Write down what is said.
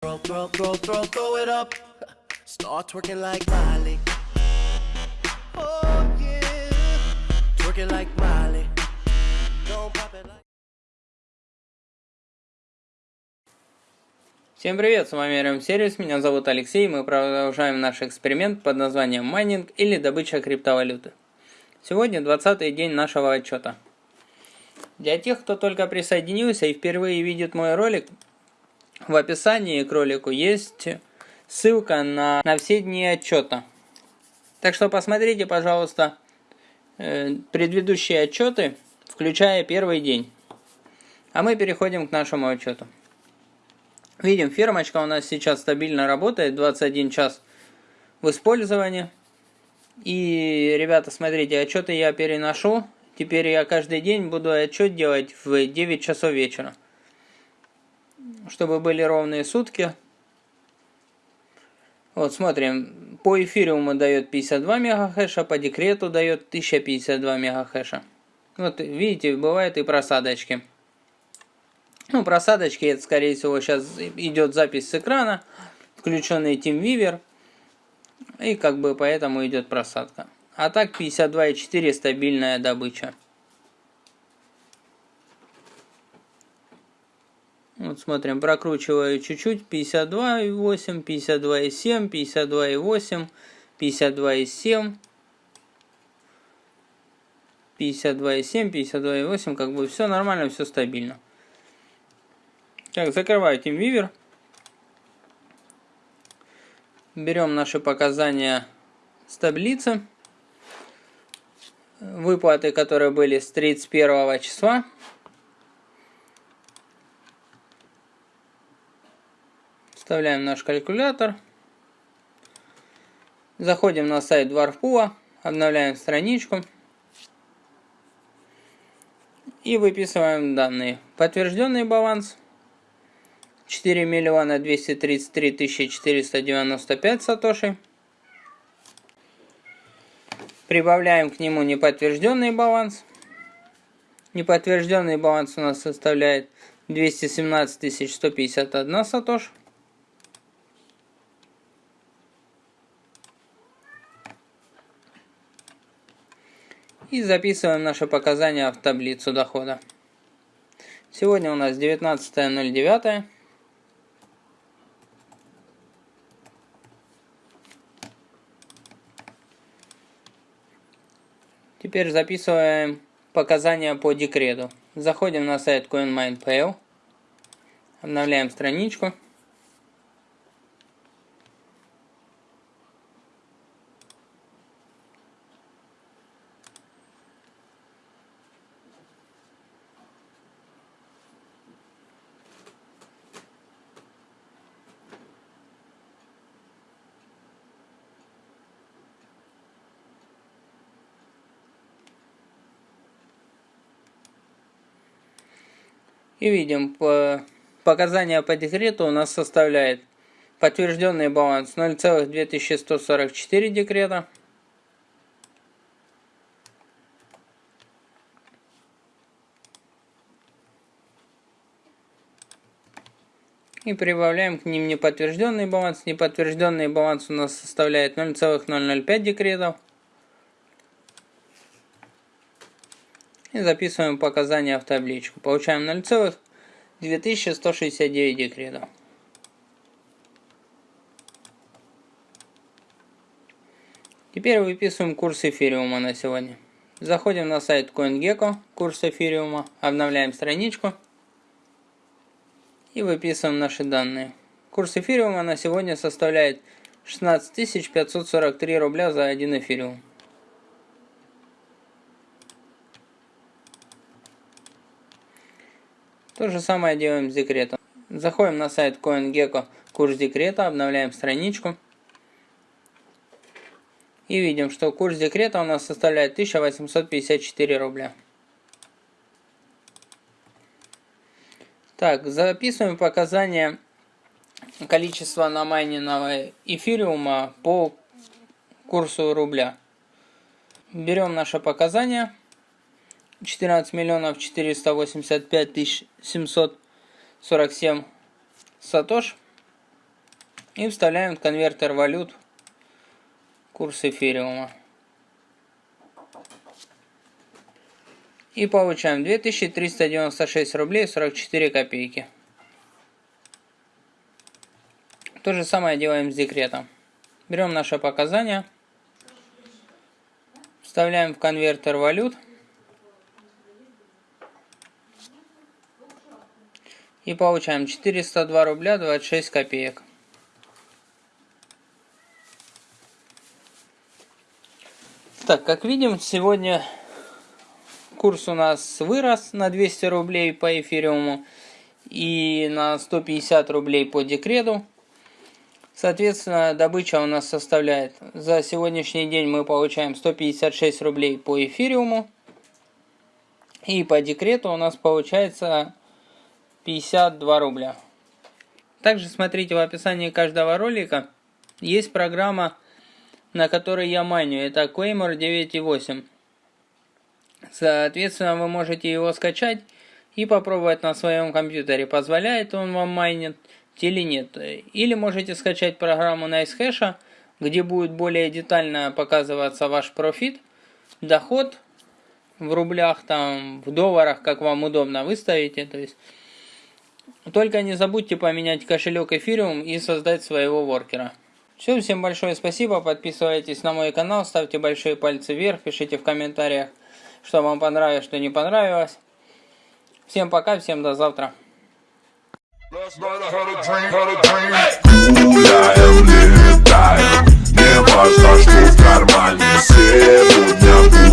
Throw, throw, throw, throw, throw it up. Start twerking like Miley. Oh yeah. Twerking like Miley. Don't pop it like. Всем привет, с вами RM Сервис, меня зовут Алексей, мы продолжаем наш эксперимент под названием майнинг или добыча криптовалюты. Сегодня 20 день нашего отчета. Для тех, кто только присоединился и впервые видит мой ролик, в описании к ролику есть ссылка на, на все дни отчета. Так что посмотрите, пожалуйста, э, предыдущие отчеты, включая первый день. А мы переходим к нашему отчету. Видим, фермочка у нас сейчас стабильно работает, 21 час в использовании. И, ребята, смотрите, отчеты я переношу. Теперь я каждый день буду отчет делать в 9 часов вечера чтобы были ровные сутки. Вот, смотрим. По эфириуму дает 52 мегахэша, по декрету дает 1052 мегахэша. Вот, видите, бывают и просадочки. Ну, просадочки, это, скорее всего, сейчас идет запись с экрана, включенный TeamViewer, и как бы поэтому идет просадка. А так 52.4 стабильная добыча. Вот смотрим, прокручиваю чуть-чуть, 52,8, 52,7, 52,8, 52,7, 52,7, 52,8, как бы все нормально, все стабильно. Так, закрываю TeamViewer. Берем наши показания с таблицы. Выплаты, которые были с 31 числа. Вставляем наш калькулятор. Заходим на сайт Dwarfpool, обновляем страничку. И выписываем данные. Подтвержденный баланс 4 миллиона 233 тысячи 495 сатоши. Прибавляем к нему неподтвержденный баланс. Неподтвержденный баланс у нас составляет 217 151 сатош. И записываем наши показания в таблицу дохода. Сегодня у нас 19.09. Теперь записываем показания по декрету. Заходим на сайт CoinMinePay, обновляем страничку. И видим, по показания по декрету у нас составляет подтвержденный баланс 0,2144 декрета. И прибавляем к ним неподтвержденный баланс. Неподтвержденный баланс у нас составляет 0,005 декретов. И записываем показания в табличку. Получаем 0,2169 декретов. Теперь выписываем курс эфириума на сегодня. Заходим на сайт CoinGecko, курс эфириума, обновляем страничку и выписываем наши данные. Курс эфириума на сегодня составляет 16 543 рубля за один эфириум. То же самое делаем с декретом. Заходим на сайт CoinGecko, курс декрета, обновляем страничку. И видим, что курс декрета у нас составляет 1854 рубля. Так, записываем показания количества намайненного эфириума по курсу рубля. Берем наше показание 14 миллионов 485 тысяч 747 сатош. И вставляем в конвертер валют курс эфириума. И получаем 2396 рублей 44 копейки. То же самое делаем с декретом. Берем наши показания, вставляем в конвертер валют и получаем 402 рубля 26 копеек. Так, как видим, сегодня курс у нас вырос на 200 рублей по эфириуму и на 150 рублей по декрету. Соответственно, добыча у нас составляет, за сегодняшний день мы получаем 156 рублей по эфириуму. И по декрету у нас получается 52 рубля. Также смотрите в описании каждого ролика. Есть программа, на которой я маню. Это Quaymore 9.8. Соответственно, вы можете его скачать и попробовать на своем компьютере, позволяет он вам майнить или нет. Или можете скачать программу NiceHash, где будет более детально показываться ваш профит, доход в рублях, там, в долларах, как вам удобно выставите. То есть, только не забудьте поменять кошелек Ethereum и создать своего воркера. Все, всем большое спасибо, подписывайтесь на мой канал, ставьте большие пальцы вверх, пишите в комментариях, что вам понравилось, что не понравилось. Всем пока, всем до завтра. Не важно, что в кармане Сегодня